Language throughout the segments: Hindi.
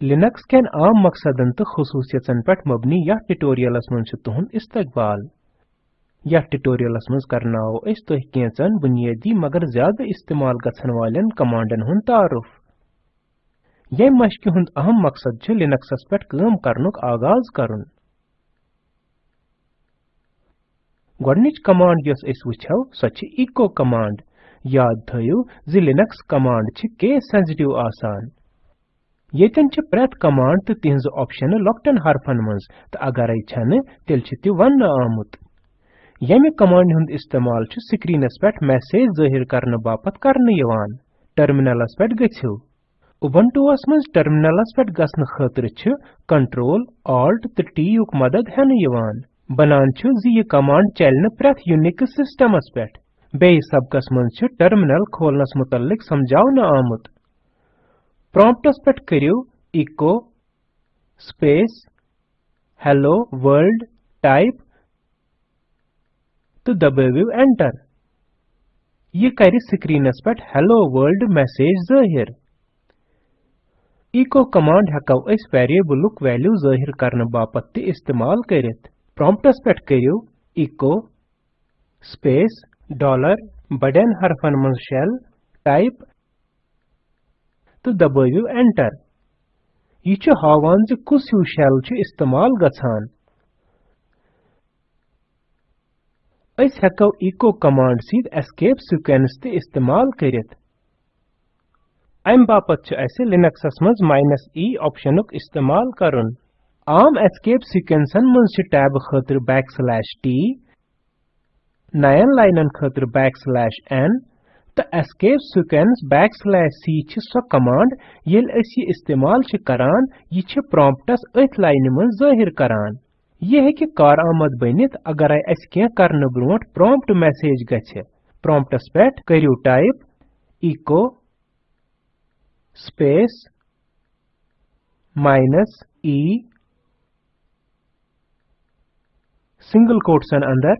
लिनक्स केन आम मकसदन तो खसूसियतन पे मबनी यह ट्यूटोरियलस मन तुहन इस्तकबाल। यह ट्यूटोरियलस मज करनाओ अस बुनियादी मगर ज़्यादा इस्तेमाल गछन वालन कमांडन हुन तारुफ। ये मशक हुंद अहम मकसद लिनक्सस पे काम करनुक आगाज़ करुन। गोडनिच कमांड यस अस वुछौ सो इको कमांड याद जि लिनक्स कमांड केस सेंसिटिव आसान। येतन छ प्रेत कमांड तो तिहज ऑप्शन लोक्टन हरफन मज तो अगरै छन तेल छ ति वन आमुत। यमि कमांड हुंद इस्तेमाल छ स्क्रीनस पेट मैसेज ज़ाहिर करने बापत करने यवान। टर्मिनलस पेट गछियो उबंटुअस मज टर्मिनलस पेट गसन खतर छ कंट्रोल ऑल्ट तो टी युक मदद हेन यवान। बनान छ जि ये कमांड चलने प्रेत यूनिक्स सिस्टमस पेट बेय सबकस मज छ टर्मिनल खोलनस मुतल्लिक समझावन आमुत। Promptus pet करियो echo space hello world type तो दबावियो enter ये करि स्क्रीनस पेट hello world मैसेज ज़ाहिर echo कमांड हकव अस वेरिएबलुक वैल्यू ज़ाहिर करने बापत ते इस्तेमाल करित promptus पेट करियो echo space dollar बड़न हरफन मन type तो दबाइयो एंटर यह हावान ज कुस हिउ शेल इस्तेमाल गछान अस हेको इको कमांड सीध एस्केप सीक्वेंस ते इस्तेमाल करित अम बापत लिनक्सस मज माइनस ई ऑप्शनुक इस्तेमाल करन आम एस्केप सीक्वेंसन मज छ टैब खतर बैकस्लैश टी नयन लाइनन खतर बैकस्लैश एन तो escape sequence backslash c छ सो कमांड ये इस्तेमाल छ करान, ये promptस अथ लाइन मन ज़ाहिर करान। ये है कि कार आमद बनित, अगर अस के करन ब्रोट prompt मैसेज गछ promptस पेट करियो type echo space minus e single quotes अंदर।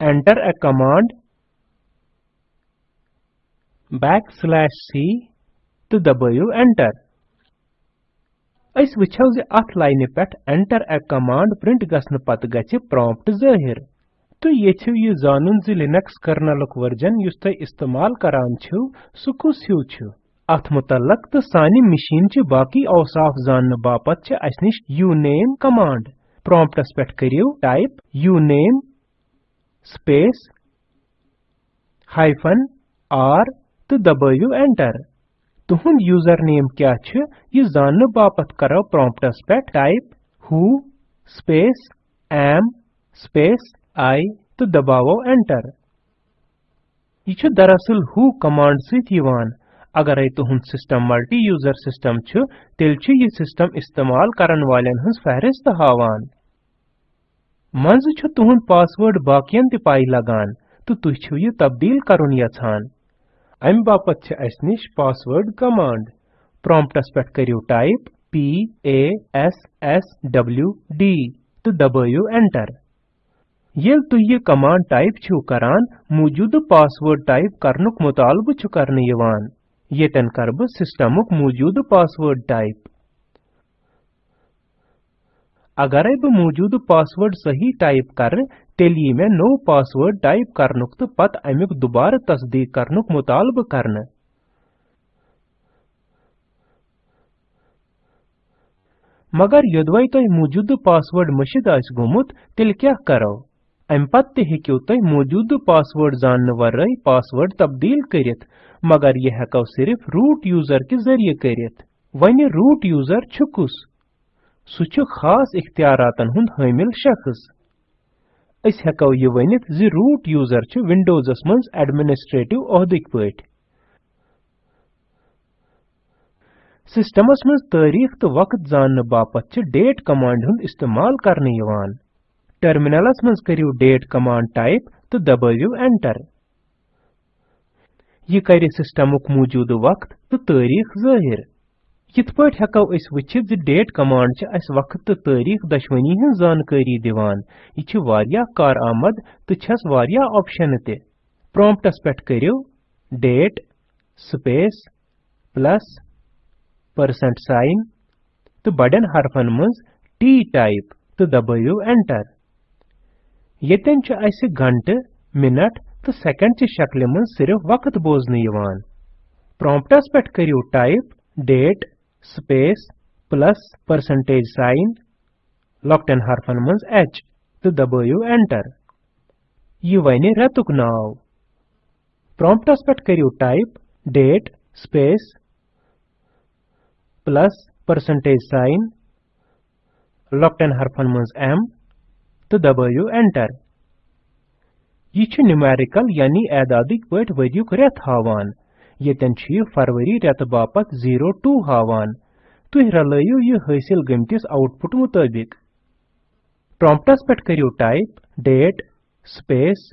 Enter a command backslash c to दबाइयो enter. वुछो जे अथ लाइन पेट enter a command प्रिंट गसन पत गछ prompt ज़ाहिर। तो येछो ये जानन जे लिनक्स कर्नलक वर्जन युस तय इस्तेमाल करान छु सु कुस हिउ छु। अथ मुतलक तो सानी मशीन च बाकी औसाफ जानन बापत छ अस निश uname कमांड promptस पेट करियो type uname space hyphen r तो दबाइयो एंटर तुहुंद यूज़र नेम क्या छ? ये जानने बापत करो प्रॉम्प्टस पे. Type who space am space i तो दबावो एंटर ये दरअसल who कमांड सित अगर आई तुहुंद सिस्टम मल्टी यूज़र सिस्टम तेल छ ये सिस्टम इस्तेमाल करन वालेन हंस फहरिस्त हावान। मंज छ तुहुंद पासवर्ड बाकियन ते पाई लगान तो तुह छ ये तब्दील करुन यछान अम बापत अस निश पासवर्ड कमांड प्रॉम्प्टस पेट करियो type p a s s w d तो दबाइयो एंटर येल तुह ये कमांड टाइप छु करान मौजूद पासवर्ड टाइप करनुक मुतालबु छु करने यवान येतन करब सिस्टमुक मौजूद पासवर्ड टाइप अगर बह मौजूद पासवर्ड सही टाइप कर तेली में नो पासवर्ड टाइप करनुक तो पत अमुक दोबारा तस्दीक करनुक मुतालब करन। मगर यदवै तुह मौजूद पासवर्ड मशिद आस गोमुत, तेल क्या करो? अम पत ते तुह मौजूद पासवर्ड जानने वर्रे पासवर्ड तब्दील करित मगर यह हेको सिर्फ़ रूट यूज़र के ज़रिए करित वनि रूट यूज़र छुकुस। सु खास इख्तियारातन हुंद हामिल शख्स अस हेको ये वनित जि रूट यूज़र छ विंडोजस मंज एडमिनिस्ट्रेटिव ओहदिक पट सिस्टमस मंज तारीख तो वक्त जानने बापत छ डेट कमांड हुंद इस्तेमाल करने यवान टर्मिनलस मंज करियो डेट कमांड टाइप तो दबाइयो एंटर ये करे सिस्टमुक मौजूद वक्त तो तारीख ज़ाहिर यिथ पट हेको अस वचित डेट कमांड छ अस वक्त तो तारीख दशवनी हन जानकारी दिवान वारिया कार आमद तो छस वारिया ऑप्शन ते प्रॉम्प्टस पेट करियो date space plus percent sign तो बड़न हरफन मज टी टाइप तो दबाइयो एंटर येतन छ मिनट तो सेकंड ची शक्ल मज सिर्फ़ वक्त बोजन यवान प्रॉम्प्टस पेट type date space plus percentage sign लॉकटन हरफन मज एच तो दबाइयो एंटर ये वने रेतुक नाव प्रॉम्प्टस पेट करियो type date space plus percentage sign लॉकटन हरफन मज एम तो दबाइयो एंटर यह न्यूमेरिकल यानी एदादिक येतन फरवरी रेत बापत 02 हावान तुह रलयु यह हासिल गमतिस आउटपुट मुताबिक प्रॉम्प्टस पेट करियो type date space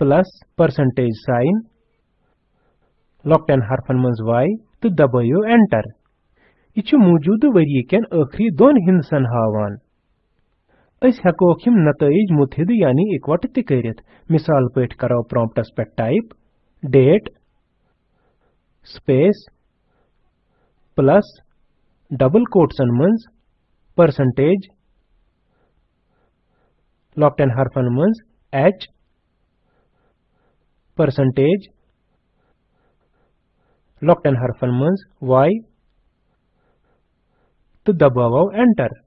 plus percentage sign लॉकटन हरफन मज वाई तो दबाइयो एंटर यह मौजूद वरी कन आखरी दोन हिंसन हावान अस हेकोक यम नतज मुतहिद यानी इकवट त मिसाल पट करो प्रॉम्प्टस पे टाइप डेट डबल कोट्सन मंज परसेंटेज लॉकटन हरफन मंज एच परसेंटेज लॉकटन हरफन मंज वाई तो दबावो एंटर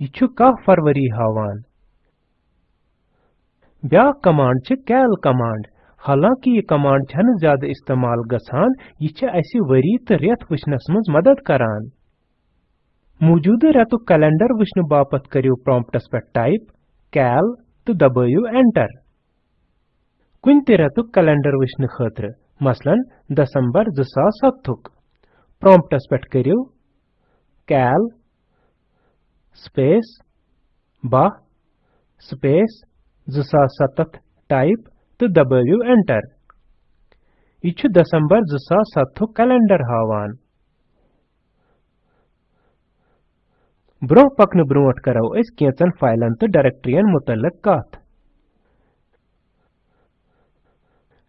यह कह फरवरी हावान। ब्या कमांड छ कैल कमांड। हालाँकि यह कमांड छन ज़्यादा इस्तेमाल गसान यह अस वरी तो रेत वचनस मज मदद करान। मौजूदा रेतुक कैलेंडर वचन बापत करियो प्रॉम्प्टस पे टाइप, कैल तो दबाइयो एंटर। कुन ते रेतुक कैलेंडर वचन खतर, मसलन दिसंबर 2007 प्रॉम्प्टस पे करियो, कैल, स्पेस बह स्पेस 2007 टाइप तो दबाइयो एंटर यह दिसंबर 2007 कैलेंडर हावान। ब्रोह पकन ब्रोट करो अस केचन फाइलन तो डायरेक्टरियन मुतलक कथ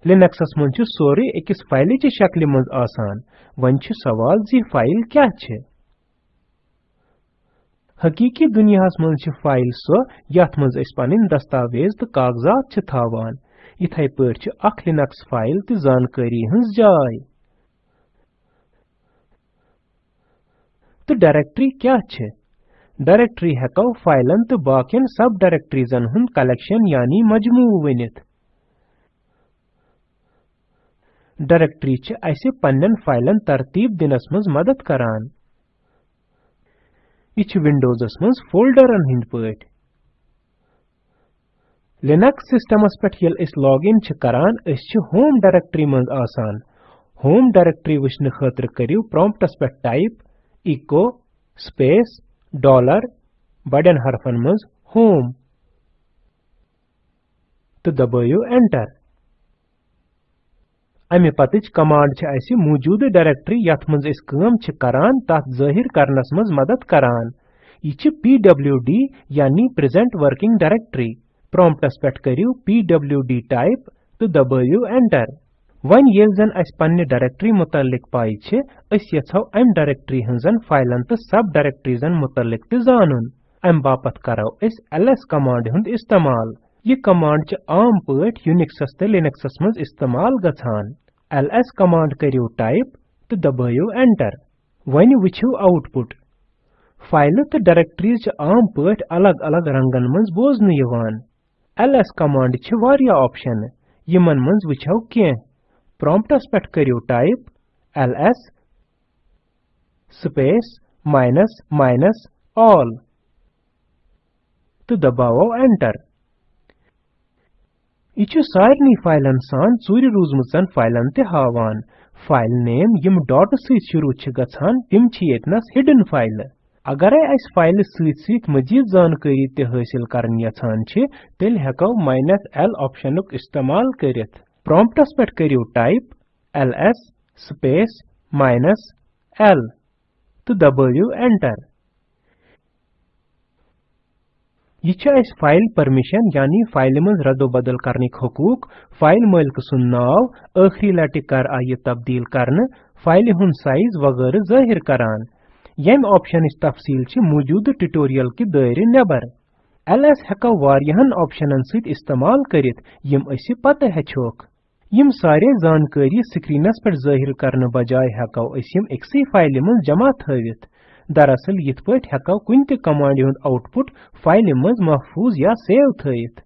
लिनक्सस मन सोरे अकिस फ़ाइल शक्ल मज आसान। वन सवाल, जी फ़ाइल क्या छे हकीकी दुनियास मज फ़ाइल सो, यथ मज पन दस्तावेज़ तो कागजात थावान इथे पट अख लिनक्स फ़ाइल तो जानकारी हज जाय तो डायरेक्टरी क्या छे डायरेक्टरी हेको फाइलन तो बाकियन सब डायरेक्टरीजन हुन कलेक्शन यानी मजमू वनित डायरेक्टरी छ असे पन्नन फाइलन तरतीब दिनस मज मदद करान यह विंडोजस मज फोल्डरन हिंद पट लिनक्स सिस्टमस पे यल लॉग इन करान होम डायरेक्टरी मज आसान होम डायरेक्टरी वचन खतर करियो प्रॉम्प्टस पे टाइप इको स्पेस डॉलर बड़न हरफन मज होम तो दबाइयो एंटर अमे पतच कमांड छ अस मौजूद डायरेक्टरी यथ मज अस काम छ करान तथ ज़ाहिर करनस मज मदद करान यह pwd यानी प्रेजेंट वर्किंग डायरेक्टरी प्रॉम्प्टस पेट करियो, pwd टाइप तो दबाइयो एंटर वन येल जन अस पन्ने डायरेक्टरी मुतल्लिक पाई डायरेक्टरी हंजन फाइलन तो सब डायरेक्टरीजन मुतल्लिक ते जानून अम बापत करो अस ls कमांड इस्तेमाल यह कमांड पट यूनिक्सस ते इस्तेमाल गछान ls कमांड करियो टाइप तो दबाइयो एंटर वन वुछो आउटपुट फ़ाइल तो च आम पट अलग रंगन मज ls कमांड च वारिया ऑप्शन। यमन मज वुछो के प्रॉम्प्टस पेट करियो type ls space minus minus all तो दबावो एंटर यह सारे फाइलन सान चूर रूजमचन फाइलन ते हावान। फ़ाइल नेम यम डॉट सत शुरू यतनस हिडन फ़ाइल अगर अस फ़ाइल सत मजीद जानकारी ते हासिल करन यछान तेल हेको माइनस एल ऑप्शन इस्तेमाल करित प्रॉम्प्टस पे करियो type ls space minus L तो दबाइयो एंटर यह फ़ाइल परमिशन यानी फ़ाइल मज रदो बदल करने हकूक फ़ाइल मालिक सुन नाव आखरी लटि कर आ तब्दील करने फ़ाइल हुन साइज़ वगैरह ज़ाहिर करान यम ऑप्शन तफसील छ मौजूद ट्यूटोरियल के दायरे नेबर ls हेको वारियाहन ऑप्शनन सहित इस्तेमाल करित यम असी यम सारे जानकारी स्क्रीनस पर ज़ाहिर करने बजाय हेको असिम एक्सी फ़ाइल मन जमा थवित दरअसल यिथ पट हेको कुन ते कमांड हुन आउटपुट फ़ाइल मज महफूज या सेव थवित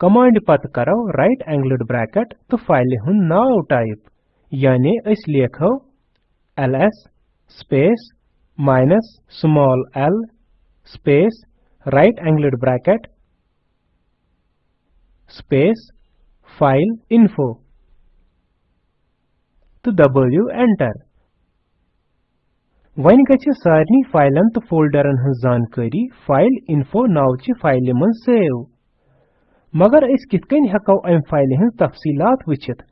कमांड पत करो राइट एंगल्ड ब्रैकेट तो फ़ाइल हुन नाव टाइप यानी अस लेखो ls space minus small l space right angled bracket space file info. To दबाइयो enter. वन गछ सारनी फाइलन तो फोल्डरन हन जानकारी फ़ाइल info नाव ची फ़ाइल मन सेव मगर अस कित कन हको अम फ़ाइल हन तफसीलात वचित।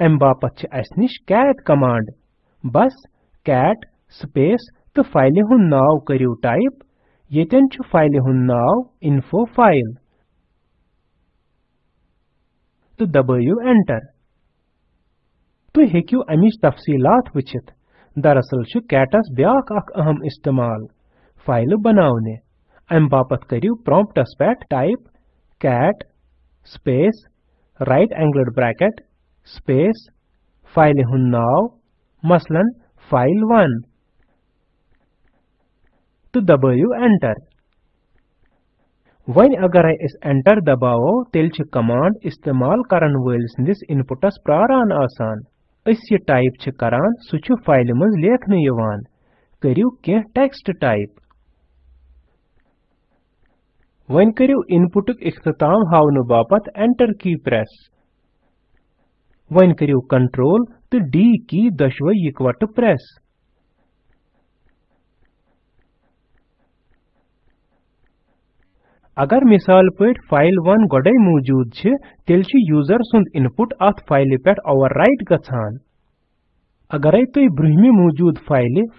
अम बापत अस निश कैट कमांड बस cat space तो फ़ाइल हुन नाव करियो टाइप येतन छु फ़ाइल हुन नाव info file तो दबाइयो enter तो हेकियो अमिश तफसीलात वचित। दरअसल छु कैटस ब्याक अख अहम इस्तेमाल। फ़ाइल बनावने। अम बापत करियो प्रॉम्प्टस पेट type cat, space, right angled bracket, space, file हुन नाव, मसलन फ़ाइल 1 तो दबाइयो एंटर वन अगर अस एंटर दबावो तेल छ कमांड इस्तेमाल करन वल सिंदिस इनपुटस प्रारान आसान अस ये टाइप छ करान सु फ़ाइल मज लेखन यवान करियो के टेक्स्ट टाइप वन करियो इनपुटक इख्तिताम हावन बापत एंटर की प्रेस वन करियो कंट्रोल तो डी की दशवई इकवट प्रेस अगर मिसाल पट फ़ाइल वन गोडे मौजूद छ, तेल यूज़र सुंद इनपुट अत फ़ाइल पेट ओवरराइट गछान। अगरै तुई ब्रुहमि मौजूद फ़ाइल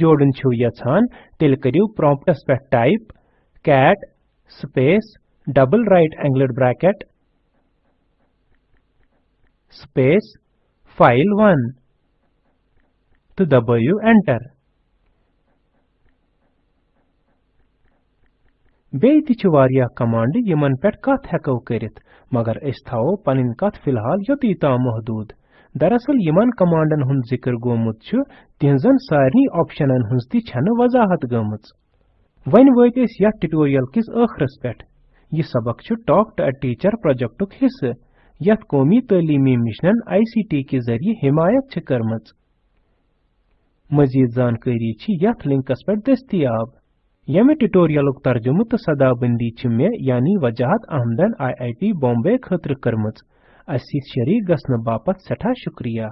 जोड़न छो यछान तेल करियो प्रॉम्प्टस पे type cat, space, double right angled bracket, space file1 तो दबाइयो एंटर छ वारिया कमांड यमन पेट कथ हेको करित मगर अस थाओ पनिन कथ फ़िलहाल योती ता महदूद दरअसल यमन कमांडन हुन ज़िक्र गोमुत छ तिहजन सारनी ऑप्शनन हुन ति छन वजाहत गमुत वन वत अस यथ ट्यूटोरियल किस आखरस पेट यह सबक छ talk to a teacher project प्रोजेक्टुक हिस्से यथ कौमी तलीमी मिशन आईसीटी के ज़रिए हिमायत छ करमच मजीद जानकारी यथ लिंकस पर दस्तियाब यमे ट्यूटोरियलुक तर्जुम तो सदाबंदी छ मे यानी वजाहत अहमदन आई आई टी बॉम्बे खतर करमच शरीक गसन सठा शुक्रिया।